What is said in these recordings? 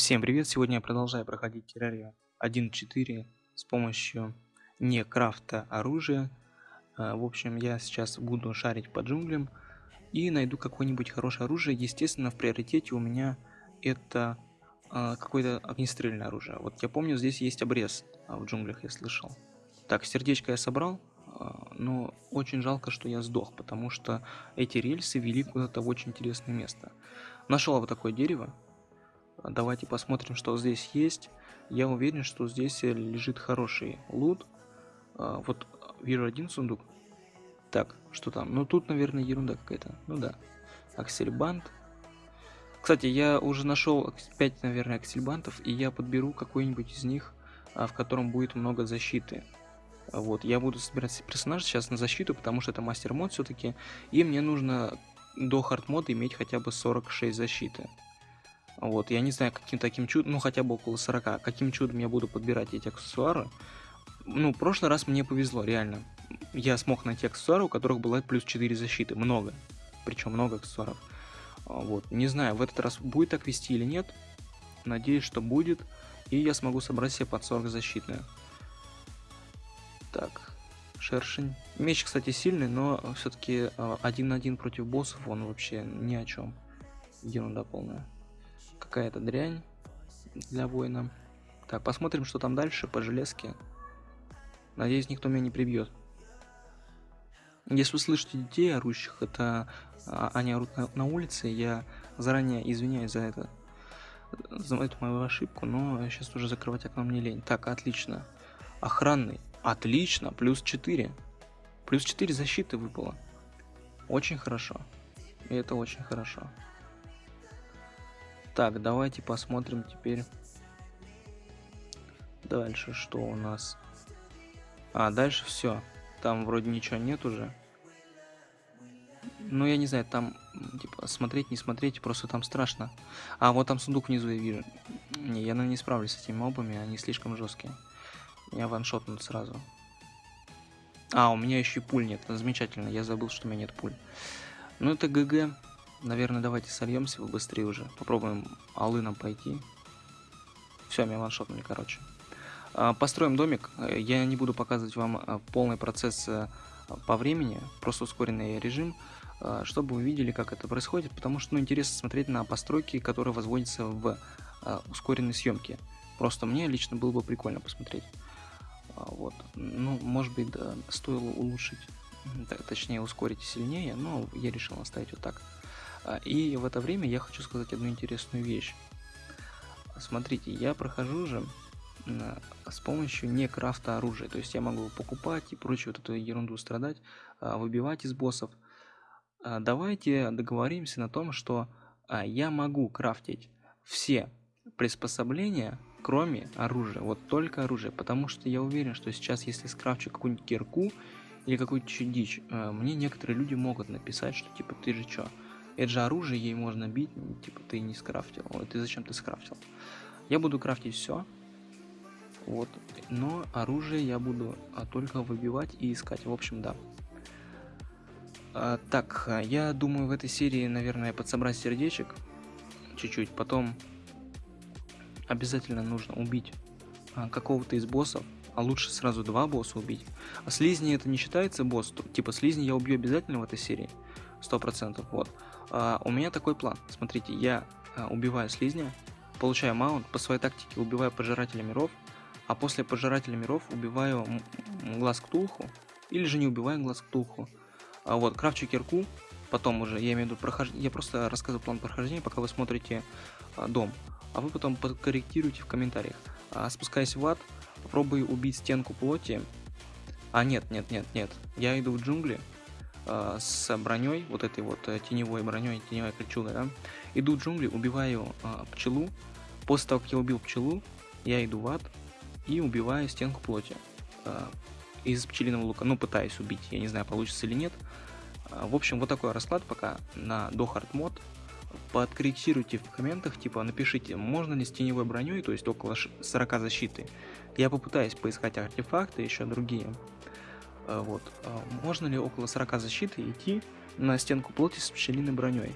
Всем привет! Сегодня я продолжаю проходить террарию 1.4 с помощью не крафта оружия. А, в общем, я сейчас буду шарить по джунглям и найду какое-нибудь хорошее оружие. Естественно, в приоритете у меня это а, какое-то огнестрельное оружие. Вот я помню, здесь есть обрез а, в джунглях, я слышал. Так, сердечко я собрал, но очень жалко, что я сдох, потому что эти рельсы вели куда-то в очень интересное место. Нашел вот такое дерево, Давайте посмотрим, что здесь есть. Я уверен, что здесь лежит хороший лут. А, вот вижу один сундук. Так, что там? Ну тут, наверное, ерунда какая-то. Ну да. Аксельбант. Кстати, я уже нашел 5, наверное, аксельбантов, и я подберу какой-нибудь из них, а, в котором будет много защиты. Вот, я буду собирать персонажа сейчас на защиту, потому что это мастер мод все-таки, и мне нужно до хард мода иметь хотя бы 46 защиты. Вот, я не знаю, каким таким чудом, ну хотя бы около 40, каким чудом я буду подбирать эти аксессуары. Ну, в прошлый раз мне повезло, реально. Я смог найти аксессуары, у которых была плюс 4 защиты, много. Причем много аксессуаров. А, вот, не знаю, в этот раз будет так вести или нет. Надеюсь, что будет. И я смогу собрать себе под 40 защитную. Так, шершень. Меч, кстати, сильный, но все-таки а, один на один против боссов он вообще ни о чем. Ерунда полная какая-то дрянь для воина. Так, посмотрим, что там дальше по железке. Надеюсь, никто меня не прибьет. Если вы слышите детей орущих, это а, они орут на, на улице, я заранее извиняюсь за это, за эту мою ошибку, но сейчас уже закрывать окно мне лень. Так, отлично. Охранный. Отлично, плюс 4. Плюс 4 защиты выпало. Очень хорошо. И это очень хорошо. Так, давайте посмотрим теперь дальше, что у нас. А, дальше все. Там вроде ничего нет уже. Ну, я не знаю, там, типа, смотреть, не смотреть, просто там страшно. А, вот там сундук внизу я вижу. Не, я, наверное, не справлюсь с этими мобами, они слишком жесткие. Меня ваншотнут сразу. А, у меня еще и пуль нет. Замечательно, я забыл, что у меня нет пуль. Ну, это ГГ. Наверное, давайте сольемся быстрее уже. Попробуем алыном пойти. Все, меня ваншотнули, короче. А, построим домик. Я не буду показывать вам а, полный процесс а, по времени, просто ускоренный режим, чтобы вы видели, как это происходит, потому что ну, интересно смотреть на постройки, которые возводятся в ускоренной съемке. Просто мне лично было бы прикольно посмотреть. Вот. Ну, может быть, да, стоило улучшить, точнее ускорить сильнее, но я решил оставить вот так. А, и в это время я хочу сказать одну интересную вещь. Смотрите, я прохожу же с помощью не крафта оружия. То есть я могу покупать и прочую вот эту ерунду страдать, а, выбивать из боссов. А, давайте договоримся на том, что я могу крафтить все приспособления, кроме оружия. Вот только оружие. Потому что я уверен, что сейчас, если скрафчу какую-нибудь кирку или какую-то дичь, мне некоторые люди могут написать, что типа ты же чё, это же оружие, ей можно бить, типа ты не скрафтил. Ой, ты зачем ты скрафтил? Я буду крафтить все. Вот. Но оружие я буду а, только выбивать и искать. В общем, да. А, так, я думаю в этой серии, наверное, подсобрать сердечек. Чуть-чуть. Потом обязательно нужно убить а, какого-то из боссов. А лучше сразу два босса убить. А слизни это не считается босс. Типа слизни я убью обязательно в этой серии. Сто процентов. Вот. А, у меня такой план. Смотрите, я а, убиваю слизня, получаю маунт, по своей тактике убиваю пожирателя миров, а после пожирателя миров убиваю глаз ктулху, или же не убиваю глаз ктулху. А вот, крафчу кирку, потом уже, я имею в виду прохождение, я просто рассказываю план прохождения, пока вы смотрите а, дом, а вы потом подкорректируйте в комментариях. А, спускаясь в ад, попробую убить стенку плоти. А нет, нет, нет, нет, я иду в джунгли, э, с броней, вот этой вот э, теневой броней, теневой кольчугой, да, иду в джунгли, убиваю э, пчелу, после того, как я убил пчелу, я иду в ад и убиваю стенку плоти э, из пчелиного лука, ну, пытаюсь убить, я не знаю, получится или нет. Э, в общем, вот такой расклад пока на до хард мод. Подкорректируйте в комментах, типа напишите, можно ли с теневой броней, то есть около 40 защиты. Я попытаюсь поискать артефакты, еще другие. Э, вот. А можно ли около 40 защиты идти на стенку плоти с пчелиной броней?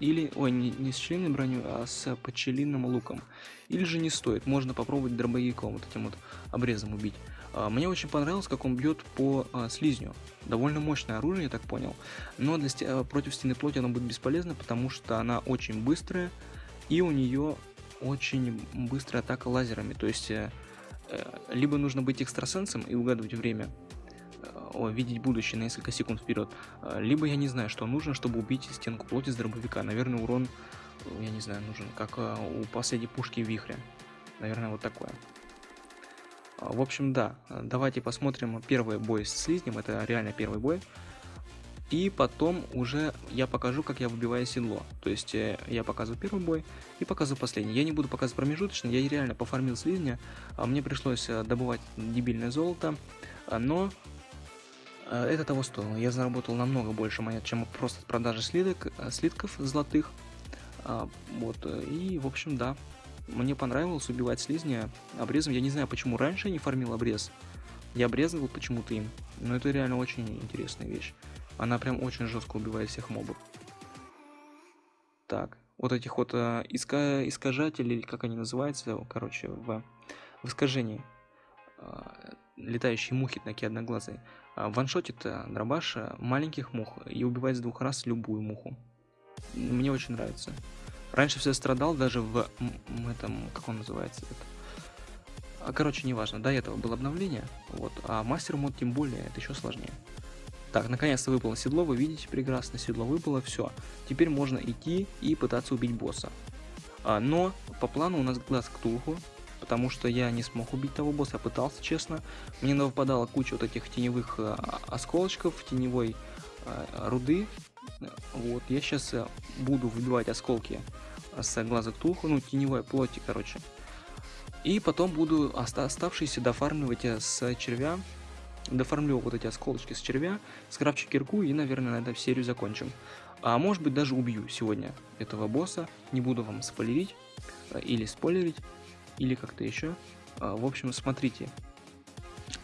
или, ой, не, не с пчелиной броней, а с пчелиным луком. Или же не стоит, можно попробовать дробовиком, вот этим вот обрезом убить. А, мне очень понравилось, как он бьет по а, слизню. Довольно мощное оружие, я так понял. Но для, а, против стены плоти оно будет бесполезно, потому что она очень быстрая, и у нее очень быстрая атака лазерами. То есть, э, э, либо нужно быть экстрасенсом и угадывать время, видеть будущее на несколько секунд вперед. А, либо я не знаю, что нужно, чтобы убить стенку плоти с дробовика. Наверное, урон, я не знаю, нужен, как а, у последней пушки вихря. Наверное, вот такое. А, в общем, да, давайте посмотрим первый бой с слизнем, это реально первый бой. И потом уже я покажу, как я выбиваю седло. То есть э, я показываю первый бой и показываю последний. Я не буду показывать промежуточный, я реально пофармил слизня. Мне пришлось э, добывать дебильное золото. Но Э, это того стоило. Я заработал намного больше монет, чем просто продажи слиток, э, слитков золотых. А, вот, э, и, в общем, да. Мне понравилось убивать слизня обрезом. Я не знаю, почему раньше я не фармил обрез. Я обрезывал почему-то им. Но это реально очень интересная вещь. Она прям очень жестко убивает всех мобов. Так, вот этих вот э, иска искажателей, как они называются, короче, в, в искажении. Летающие мухи такие одноглазые. А, ваншотит э, дробаш э, маленьких мух и убивает с двух раз любую муху. Мне очень нравится. Раньше все страдал даже в, этом, как он называется, это. А, короче, неважно, до этого было обновление, вот, а мастер мод тем более, это еще сложнее. Так, наконец-то выпало седло, вы видите прекрасно, седло выпало, все. Теперь можно идти и пытаться убить босса. А, но по плану у нас глаз Ктулху, потому что я не смог убить того босса, я пытался, честно. Мне выпадала куча вот этих теневых э, осколочков, теневой э, руды. Вот, я сейчас э, буду выбивать осколки с глаза ктулху, ну, теневой плоти, короче. И потом буду оставшиеся дофармливать с червя, дофармлю вот эти осколочки с червя, скрафчу кирку и, наверное, на этом серию закончим. А может быть даже убью сегодня этого босса, не буду вам спойлерить или спойлерить или как-то еще. А, в общем, смотрите.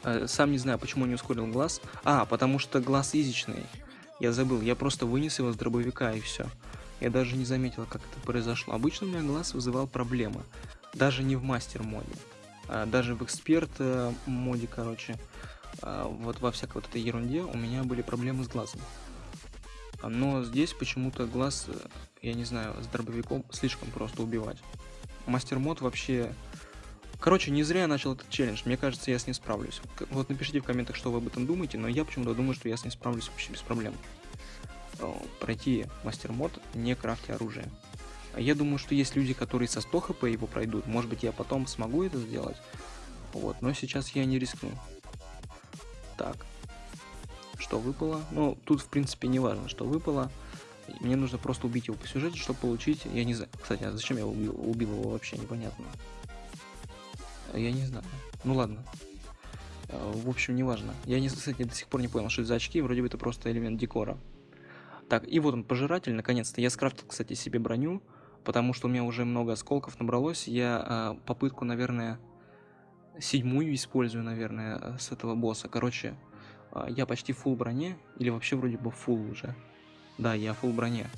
А, сам не знаю, почему не ускорил глаз. А, потому что глаз изичный. Я забыл, я просто вынес его с дробовика и все. Я даже не заметил, как это произошло. Обычно у меня глаз вызывал проблемы. Даже не в мастер моде. А даже в эксперт моде, короче. Вот во всякой вот этой ерунде у меня были проблемы с глазом. Но здесь почему-то глаз, э, я не знаю, с дробовиком слишком просто убивать. Мастер мод вообще... Короче, не зря я начал этот челлендж. Мне кажется, я с ним справлюсь. Вот напишите в комментах, что вы об этом думаете, но я почему-то думаю, что я с ним справлюсь вообще без проблем. Пройти мастер мод, не крафте оружие. Я думаю, что есть люди, которые со 100 хп его пройдут. Может быть, я потом смогу это сделать. Вот, но сейчас я не рискну. Так. Что выпало? Ну, тут, в принципе, не важно, что выпало. Мне нужно просто убить его по сюжету, чтобы получить... Я не знаю. Кстати, а зачем я убил, убил его вообще, непонятно. Я не знаю. Ну ладно. А, в общем, неважно. Я, не, кстати, до сих пор не понял, что это за очки. Вроде бы это просто элемент декора. Так, и вот он, пожиратель, наконец-то. Я скрафтил, кстати, себе броню, потому что у меня уже много осколков набралось. Я а, попытку, наверное, седьмую использую, наверное, с этого босса. Короче, а, я почти фул броне, или вообще вроде бы фул уже. Да, я фул броне.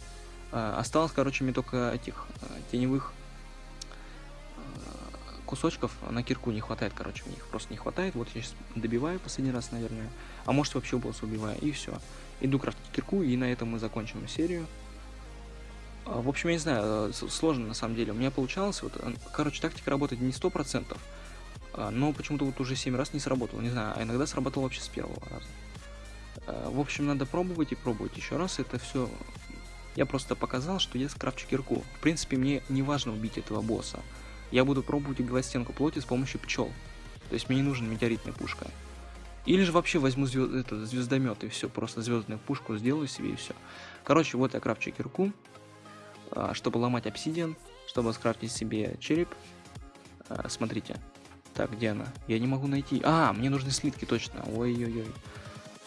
А, осталось, короче, мне только этих а, теневых а, кусочков на кирку не хватает, короче, мне их просто не хватает. Вот я сейчас добиваю последний раз, наверное. А может вообще босса убиваю, и все. Иду крафтить кирку, и на этом мы закончим серию. В общем, я не знаю, сложно на самом деле. У меня получалось, вот, короче, тактика работает не 100%, но почему-то вот уже 7 раз не сработало, не знаю, а иногда сработало вообще с первого раза. Э, в общем, надо пробовать и пробовать еще раз. Это все... Я просто показал, что я скрафчу кирку. В принципе, мне не важно убить этого босса. Я буду пробовать убивать стенку плоти с помощью пчел. То есть мне не нужна метеоритная пушка. Или же вообще возьму звезд... это, звездомет и все, просто звездную пушку сделаю себе и все. Короче, вот я крафчу кирку, а, чтобы ломать обсидиан, чтобы скрафтить себе череп. А, смотрите. Так, где она? Я не могу найти. А, мне нужны слитки, точно. Ой-ой-ой.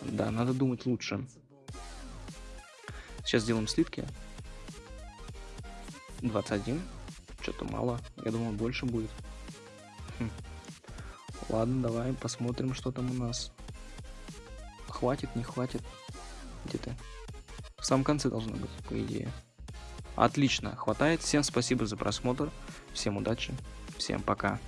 Да, надо думать лучше. Сейчас сделаем сливки. 21. Что-то мало. Я думал, больше будет. Хм. Ладно, давай посмотрим, что там у нас. Хватит, не хватит. Где ты? В самом конце должно быть, по идее. Отлично, хватает. Всем спасибо за просмотр. Всем удачи. Всем пока.